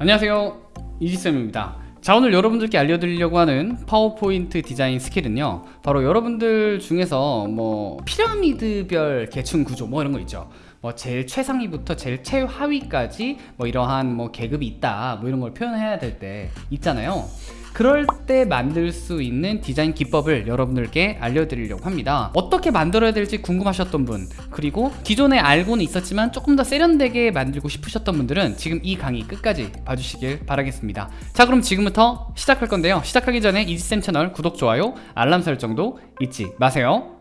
안녕하세요. 이지쌤입니다. 자 오늘 여러분들께 알려드리려고 하는 파워포인트 디자인 스킬은요 바로 여러분들 중에서 뭐 피라미드별 계층 구조 뭐 이런 거 있죠. 뭐 제일 최상위부터 제일 최하위까지 뭐 이러한 뭐 계급이 있다 뭐 이런 걸 표현해야 될 때 있잖아요 그럴 때 만들 수 있는 디자인 기법을 여러분들께 알려드리려고 합니다. 어떻게 만들어야 될지 궁금하셨던 분 그리고 기존에 알고는 있었지만 조금 더 세련되게 만들고 싶으셨던 분들은 지금 이 강의 끝까지 봐주시길 바라겠습니다. 자 그럼 지금부터 시작할 건데요. 시작하기 전에 이지쌤 채널 구독, 좋아요, 알람 설정도 잊지 마세요.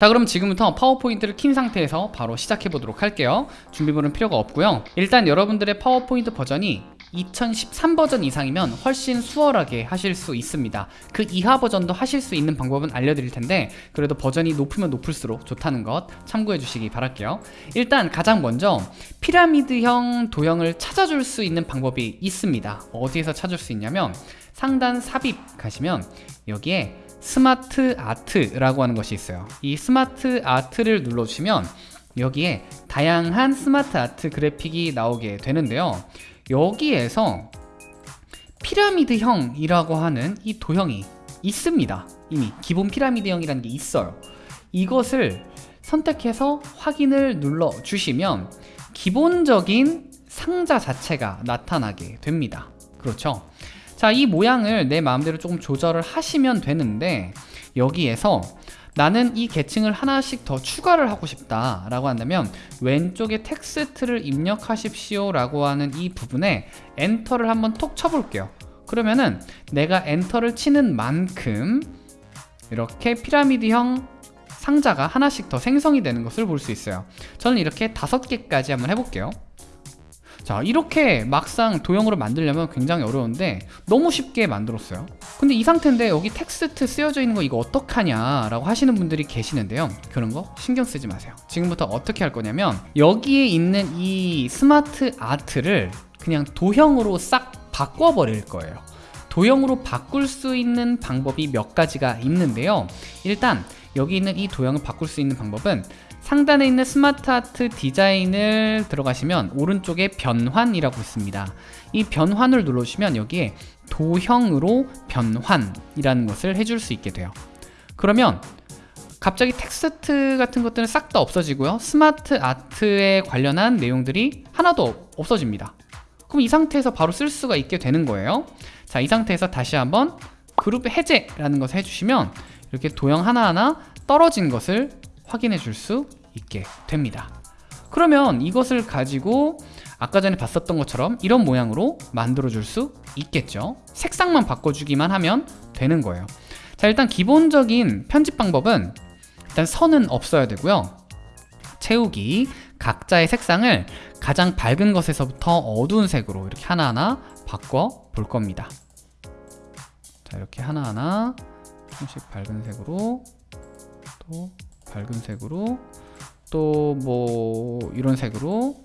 자 그럼 지금부터 파워포인트를 킨 상태에서 바로 시작해 보도록 할게요. 준비물은 필요가 없고요. 일단 여러분들의 파워포인트 버전이 2013 버전 이상이면 훨씬 수월하게 하실 수 있습니다. 그 이하 버전도 하실 수 있는 방법은 알려드릴 텐데 그래도 버전이 높으면 높을수록 좋다는 것 참고해 주시기 바랄게요. 일단 가장 먼저 피라미드형 도형을 찾아줄 수 있는 방법이 있습니다. 어디에서 찾을 수 있냐면 상단 삽입 가시면 여기에 SmartArt라고 하는 것이 있어요. 이 스마트 아트를 눌러주시면 여기에 다양한 SmartArt 그래픽이 나오게 되는데요 여기에서 피라미드형이라고 하는 이 도형이 있습니다. 이미 기본 피라미드형이라는 게 있어요. 이것을 선택해서 확인을 눌러 주시면 기본적인 상자 자체가 나타나게 됩니다. 그렇죠? 자 이 모양을 내 마음대로 조금 조절을 하시면 되는데 여기에서 나는 이 계층을 하나씩 더 추가를 하고 싶다 라고 한다면 왼쪽에 텍스트를 입력하십시오 라고 하는 이 부분에 enter를 한번 톡 쳐볼게요. 그러면은 내가 enter를 치는 만큼 이렇게 피라미드형 상자가 하나씩 더 생성이 되는 것을 볼 수 있어요. 저는 이렇게 다섯 개까지 한번 해볼게요 자 이렇게 막상 도형으로 만들려면 굉장히 어려운데 너무 쉽게 만들었어요. 근데 이 상태인데 여기 텍스트 쓰여져 있는 거 이거 어떡하냐 라고 하시는 분들이 계시는데요. 그런 거 신경 쓰지 마세요. 지금부터 어떻게 할 거냐면 여기에 있는 이 스마트 아트를 그냥 도형으로 싹 바꿔 버릴 거예요. 도형으로 바꿀 수 있는 방법이 몇 가지가 있는데요. 일단 여기 있는 이 도형을 바꿀 수 있는 방법은 상단에 있는 SmartArt 디자인을 들어가시면 오른쪽에 변환이라고 있습니다. 이 변환을 눌러주시면 여기에 도형으로 변환이라는 것을 해줄 수 있게 돼요. 그러면 갑자기 텍스트 같은 것들은 싹 다 없어지고요. 스마트 아트에 관련한 내용들이 하나도 없어집니다. 그럼 이 상태에서 바로 쓸 수가 있게 되는 거예요. 자 이 상태에서 다시 한번 그룹 해제라는 것을 해주시면 이렇게 도형 하나하나 떨어진 것을 확인해 줄 수 있게 됩니다. 그러면 이것을 가지고 아까 전에 봤었던 것처럼 이런 모양으로 만들어 줄 수 있겠죠? 색상만 바꿔주기만 하면 되는 거예요. 자 일단 기본적인 편집 방법은 일단 선은 없어야 되고요. 채우기 각자의 색상을 가장 밝은 것에서부터 어두운 색으로 이렇게 하나하나 바꿔 볼 겁니다. 자 이렇게 하나하나 조금씩 밝은 색으로 또 밝은 색으로 또 뭐 이런 색으로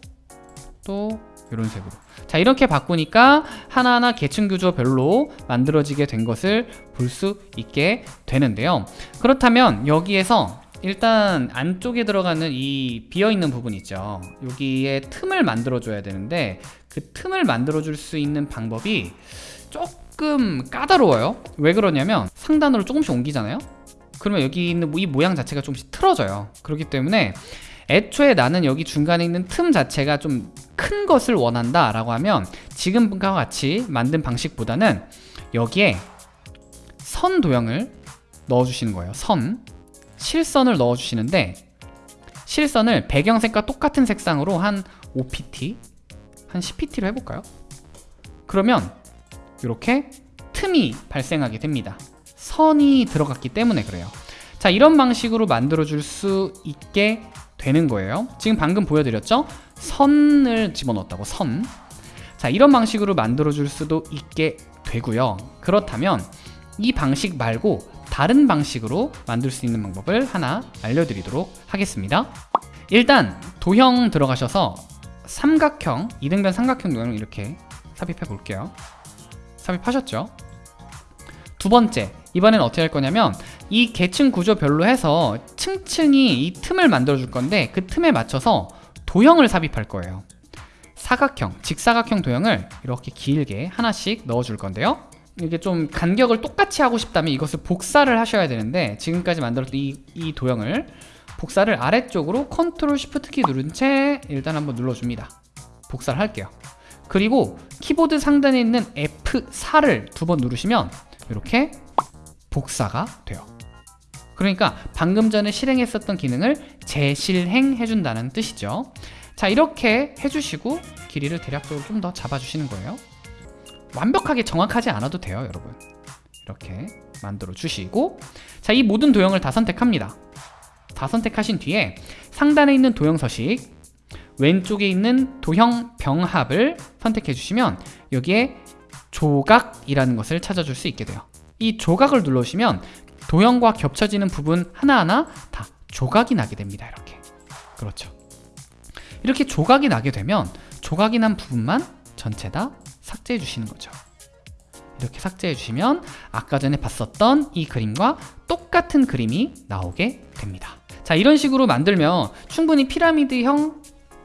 또 이런 색으로. 자 이렇게 바꾸니까 하나하나 계층 구조별로 만들어지게 된 것을 볼 수 있게 되는데요. 그렇다면 여기에서 일단 안쪽에 들어가는 이 비어있는 부분 있죠. 여기에 틈을 만들어 줘야 되는데 그 틈을 만들어 줄 수 있는 방법이 조금 까다로워요. 왜 그러냐면 상단으로 조금씩 옮기잖아요 그러면 여기 있는 이 모양 자체가 조금씩 틀어져요. 그렇기 때문에 애초에 나는 여기 중간에 있는 틈 자체가 좀 큰 것을 원한다 라고 하면 지금과 같이 만든 방식보다는 여기에 선 도형을 넣어주시는 거예요. 선. 실선을 넣어주시는데 실선을 배경색과 똑같은 색상으로 한 5pt 한 10pt로 해볼까요? 그러면 이렇게 틈이 발생하게 됩니다. 선이 들어갔기 때문에 그래요 자 이런 방식으로 만들어 줄 수 있게 되는 거예요 지금 방금 보여드렸죠? 선을 집어넣었다고 선. 자 이런 방식으로 만들어 줄 수도 있게 되고요 그렇다면 이 방식 말고 다른 방식으로 만들 수 있는 방법을 하나 알려드리도록 하겠습니다 일단 도형 들어가셔서 삼각형, 이등변 삼각형 도형을 이렇게 삽입해 볼게요 삽입하셨죠? 두 번째, 이번엔 어떻게 할 거냐면 이 계층 구조별로 해서 층층이 이 틈을 만들어 줄 건데 그 틈에 맞춰서 도형을 삽입할 거예요 사각형, 직사각형 도형을 이렇게 길게 하나씩 넣어 줄 건데요. 이게 좀 간격을 똑같이 하고 싶다면 이것을 복사를 하셔야 되는데 지금까지 만들었던 이, 이 도형을 복사를 아래쪽으로 control shift 키 누른 채 일단 한번 눌러줍니다. 복사를 할게요. 그리고 키보드 상단에 있는 F4를 두 번 누르시면 이렇게 복사가 돼요. 그러니까 방금 전에 실행했었던 기능을 재실행해 준다는 뜻이죠. 자 이렇게 해주시고 길이를 대략적으로 좀 더 잡아주시는 거예요. 완벽하게 정확하지 않아도 돼요 여러분. 이렇게 만들어 주시고 자 이 모든 도형을 다 선택합니다. 다 선택하신 뒤에 상단에 있는 도형 서식 왼쪽에 있는 도형 병합을 선택해 주시면 여기에 조각이라는 것을 찾아줄 수 있게 돼요. 이 조각을 눌러주시면 도형과 겹쳐지는 부분 하나하나 다 조각이 나게 됩니다. 이렇게. 그렇죠. 이렇게 조각이 나게 되면 조각이 난 부분만 전체 다 삭제해 주시는 거죠. 이렇게 삭제해 주시면 아까 전에 봤었던 이 그림과 똑같은 그림이 나오게 됩니다. 자, 이런 식으로 만들면 충분히 피라미드형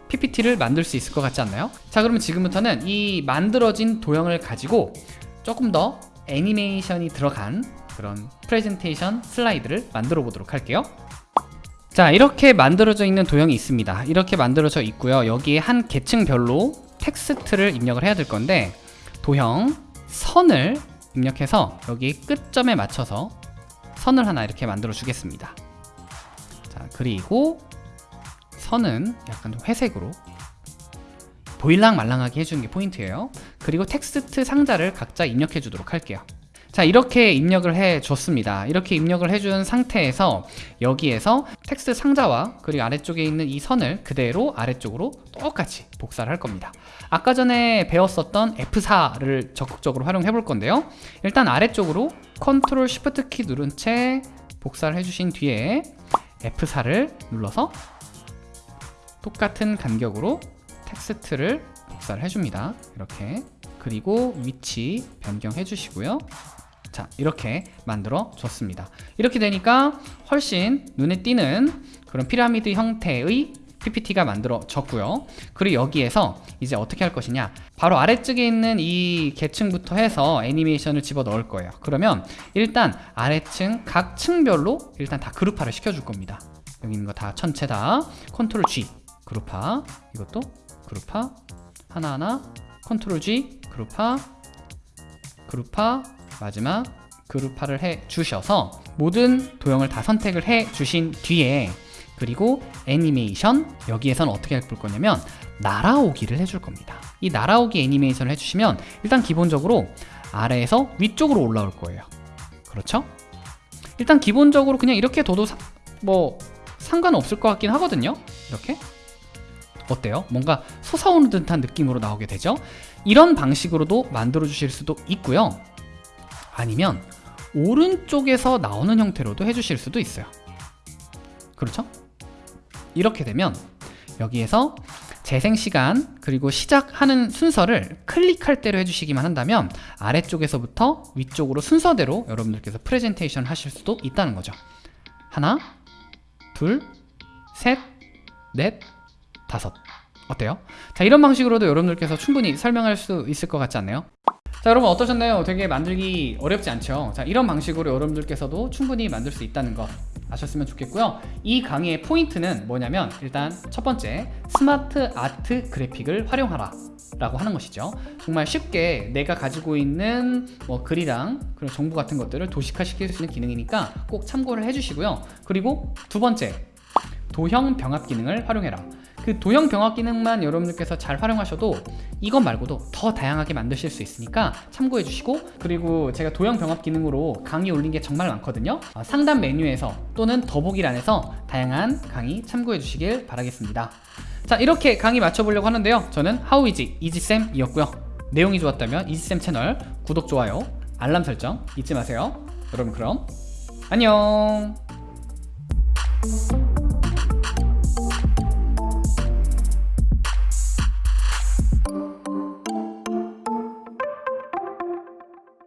PPT를 만들 수 있을 것 같지 않나요? 자, 그러면 지금부터는 이 만들어진 도형을 가지고 조금 더 애니메이션이 들어간 그런 프레젠테이션 슬라이드를 만들어 보도록 할게요. 자 이렇게 만들어져 있는 도형이 있습니다. 이렇게 만들어져 있고요. 여기에 한 계층별로 텍스트를 입력을 해야 될 건데 도형 선을 입력해서 여기 끝점에 맞춰서 선을 하나 이렇게 만들어 주겠습니다. 자 그리고 선은 약간 좀 회색으로 보일랑 말랑하게 해주는 게 포인트예요. 그리고 텍스트 상자를 각자 입력해 주도록 할게요. 자 이렇게 입력을 해 줬습니다. 이렇게 입력을 해준 상태에서 여기에서 텍스트 상자와 그리고 아래쪽에 있는 이 선을 그대로 아래쪽으로 똑같이 복사를 할 겁니다. 아까 전에 배웠었던 F4를 적극적으로 활용해 볼 건데요. 일단 아래쪽으로 control shift 키 누른 채 복사를 해주신 뒤에 F4를 눌러서 똑같은 간격으로 텍스트를 복사를 해줍니다. 이렇게. 그리고 위치 변경해 주시고요. 자 이렇게 만들어 줬습니다. 이렇게 되니까 훨씬 눈에 띄는 그런 피라미드 형태의 PPT가 만들어졌고요. 그리고 여기에서 이제 어떻게 할 것이냐. 바로 아래쪽에 있는 이 계층부터 해서 애니메이션을 집어 넣을 거예요. 그러면 일단 아래층 각 층별로 일단 다 그룹화를 시켜줄 겁니다. 여기 있는 거 다 전체 다 컨트롤 G 그룹화. 이것도 그룹화 하나하나 컨트롤 G 그룹화 그룹화 마지막 그룹화를 해 주셔서 모든 도형을 다 선택을 해 주신 뒤에 그리고 애니메이션 여기에서는 어떻게 할 거냐면 날아오기를 해줄 겁니다. 이 날아오기 애니메이션을 해주시면 일단 기본적으로 아래에서 위쪽으로 올라올 거예요. 그렇죠? 일단 기본적으로 그냥 이렇게 둬도 사, 뭐 상관없을 것 같긴 하거든요. 이렇게 어때요? 뭔가 솟아오는 듯한 느낌으로 나오게 되죠? 이런 방식으로도 만들어 주실 수도 있고요. 아니면 오른쪽에서 나오는 형태로도 해주실 수도 있어요. 그렇죠? 이렇게 되면 여기에서 재생시간 그리고 시작하는 순서를 클릭할 대로 해주시기만 한다면 아래쪽에서부터 위쪽으로 순서대로 여러분들께서 프레젠테이션 하실 수도 있다는 거죠. 하나 둘셋넷 다섯 어때요? 자 이런 방식으로도 여러분들께서 충분히 설명할 수 있을 것 같지 않나요? 자 여러분 어떠셨나요? 되게 만들기 어렵지 않죠? 자 이런 방식으로 여러분들께서도 충분히 만들 수 있다는 거 아셨으면 좋겠고요 이 강의의 포인트는 뭐냐면 일단 첫 번째 스마트 아트 그래픽을 활용하라 라고 하는 것이죠 정말 쉽게 내가 가지고 있는 뭐 글이랑 그런 정보 같은 것들을 도식화 시킬 수 있는 기능이니까 꼭 참고를 해주시고요 그리고 두 번째 도형 병합 기능을 활용해라 그 도형 병합 기능만 여러분들께서 잘 활용하셔도 이것 말고도 더 다양하게 만드실 수 있으니까 참고해 주시고 그리고 제가 도형 병합 기능으로 강의 올린 게 정말 많거든요. 어, 상단 메뉴에서 또는 더보기란에서 다양한 강의 참고해 주시길 바라겠습니다. 자 이렇게 강의 마쳐보려고 하는데요. 저는 하우이지 이지쌤이었고요. 내용이 좋았다면 이지쌤 채널 구독, 좋아요, 알람 설정 잊지 마세요. 여러분 그럼 안녕